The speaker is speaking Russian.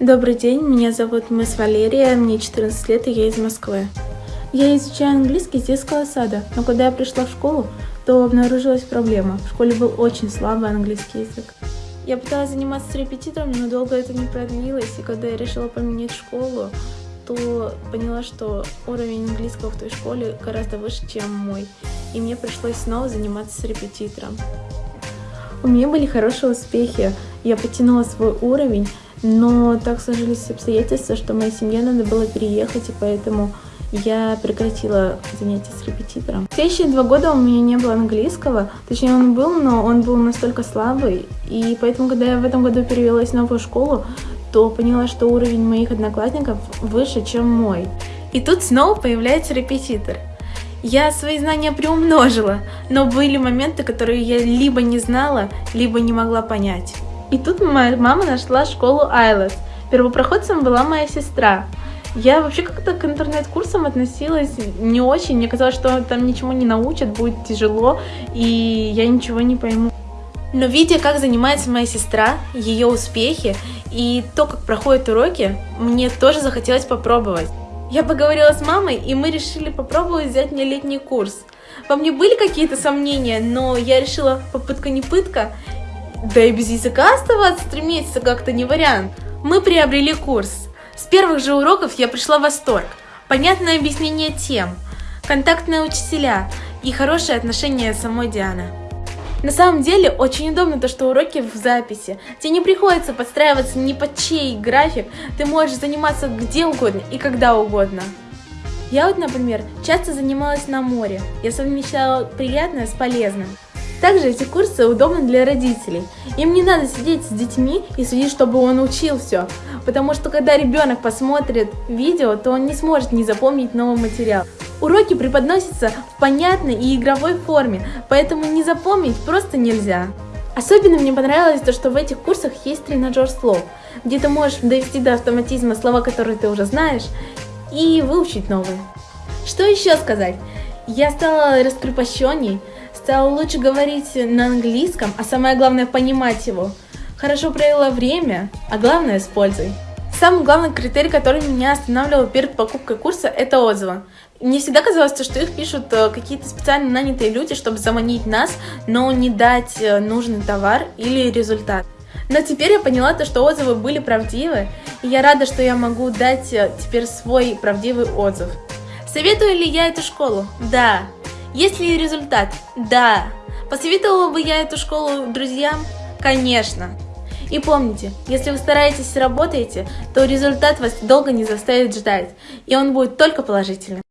Добрый день, меня зовут Мисс Валерия, мне 14 лет и я из Москвы. Я изучаю английский с детского сада, но когда я пришла в школу, то обнаружилась проблема. В школе был очень слабый английский язык. Я пыталась заниматься с репетитором, но долго это не продлилось, и когда я решила поменять школу, то поняла, что уровень английского в той школе гораздо выше, чем мой, и мне пришлось снова заниматься с репетитором. У меня были хорошие успехи, я потянула свой уровень, но так сложились обстоятельства, что моей семье надо было переехать, и поэтому я прекратила занятия с репетитором. В следующие два года у меня не было английского, точнее он был, но он был настолько слабый, и поэтому, когда я в этом году перевелась в новую школу, то поняла, что уровень моих одноклассников выше, чем мой. И тут снова появляется репетитор. Я свои знания приумножила, но были моменты, которые я либо не знала, либо не могла понять. И тут моя мама нашла школу IELTS. Первопроходцем была моя сестра. Я вообще как-то к интернет-курсам относилась не очень. Мне казалось, что там ничего не научат, будет тяжело, и я ничего не пойму. Но видя, как занимается моя сестра, ее успехи и то, как проходят уроки, мне тоже захотелось попробовать. Я поговорила с мамой, и мы решили попробовать взять мне летний курс. Во мне были какие-то сомнения, но я решила попытка не пытка, да и без языка оставаться три месяца как-то не вариант. Мы приобрели курс. С первых же уроков я пришла в восторг. Понятное объяснение тем, контактные учителя и хорошее отношение самой Дианы. На самом деле очень удобно то, что уроки в записи. Тебе не приходится подстраиваться ни под чей график, ты можешь заниматься где угодно и когда угодно. Я вот, например, часто занималась на море. Я совмещала приятное с полезным. Также эти курсы удобны для родителей. Им не надо сидеть с детьми и следить, чтобы он учил все. Потому что когда ребенок посмотрит видео, то он не сможет не запомнить новый материал. Уроки преподносятся в понятной и игровой форме, поэтому не запомнить просто нельзя. Особенно мне понравилось то, что в этих курсах есть тренажер слов, где ты можешь довести до автоматизма слова, которые ты уже знаешь, и выучить новые. Что еще сказать? Я стала раскрепощенней, стала лучше говорить на английском, а самое главное понимать его. Хорошо провела время, а главное с пользой. Самый главный критерий, который меня останавливал перед покупкой курса, это отзывы. Мне всегда казалось, что их пишут э, какие-то специально нанятые люди, чтобы заманить нас, но не дать э, нужный товар или результат. Но теперь я поняла то, что отзывы были правдивы, и я рада, что я могу дать э, теперь свой правдивый отзыв. Советую ли я эту школу? Да. Есть ли результат? Да. Посоветовала бы я эту школу друзьям? Конечно. И помните, если вы стараетесь и работаете, то результат вас долго не заставит ждать, и он будет только положительным.